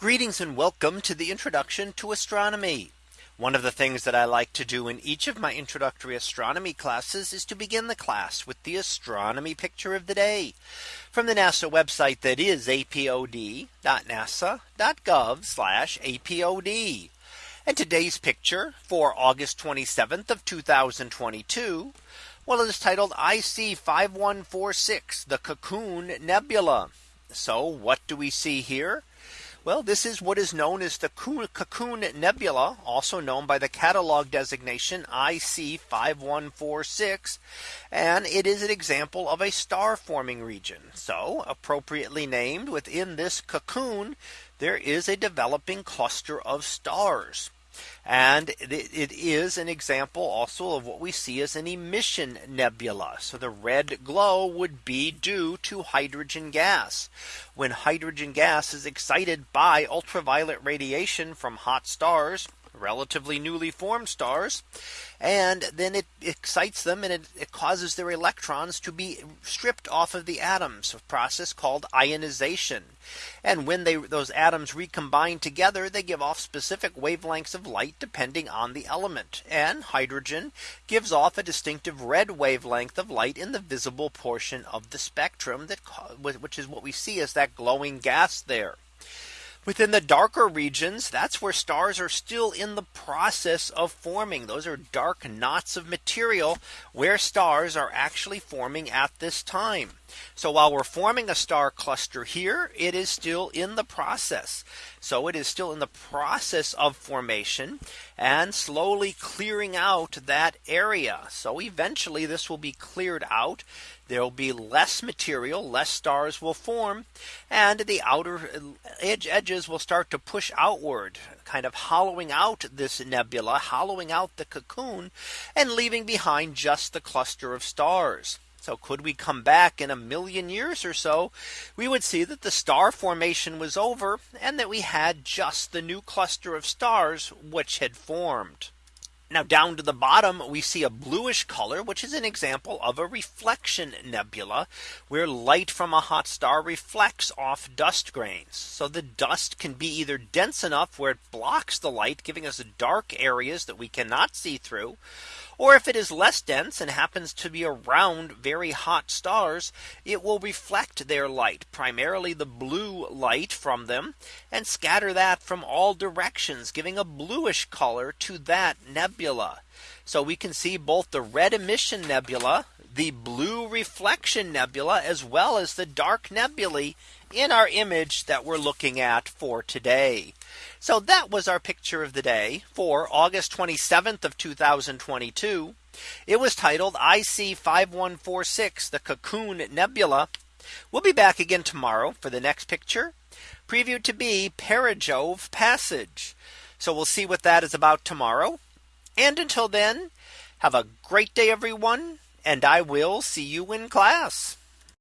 Greetings and welcome to the introduction to astronomy. One of the things that I like to do in each of my introductory astronomy classes is to begin the class with the astronomy picture of the day from the NASA website that is apod.nasa.gov apod. And today's picture for August 27th of 2022. Well, it is titled IC 5146 the Cocoon Nebula. So what do we see here? Well, this is what is known as the Cocoon Nebula, also known by the catalog designation IC 5146. And it is an example of a star forming region. So appropriately named within this cocoon, there is a developing cluster of stars. And it is an example also of what we see as an emission nebula. So the red glow would be due to hydrogen gas. When hydrogen gas is excited by ultraviolet radiation from hot stars, relatively newly formed stars. And then it excites them and it, it, causes their electrons to be stripped off of the atoms, a process called ionization. And when they those atoms recombine together, they give off specific wavelengths of light depending on the element. And hydrogen gives off a distinctive red wavelength of light in the visible portion of the spectrum that which is what we see as that glowing gas there. Within the darker regions, that's where stars are still in the process of forming. Those are dark knots of material where stars are actually forming at this time. So while we're forming a star cluster here, it is still in the process. So it is still in the process of formation and slowly clearing out that area. So eventually this will be cleared out there will be less material, less stars will form, and the outer edge edges will start to push outward, kind of hollowing out this nebula, hollowing out the cocoon, and leaving behind just the cluster of stars. So could we come back in a million years or so, we would see that the star formation was over and that we had just the new cluster of stars which had formed. Now down to the bottom, we see a bluish color, which is an example of a reflection nebula, where light from a hot star reflects off dust grains. So the dust can be either dense enough where it blocks the light, giving us dark areas that we cannot see through, or if it is less dense and happens to be around very hot stars, it will reflect their light, primarily the blue light from them, and scatter that from all directions, giving a bluish color to that nebula. So we can see both the red emission nebula, the blue reflection nebula, as well as the dark nebulae in our image that we're looking at for today. So that was our picture of the day for August 27th of 2022. It was titled IC 5146 the Cocoon Nebula. We'll be back again tomorrow for the next picture previewed to be Perijove Passage. So we'll see what that is about tomorrow. And until then, have a great day, everyone. And I will see you in class.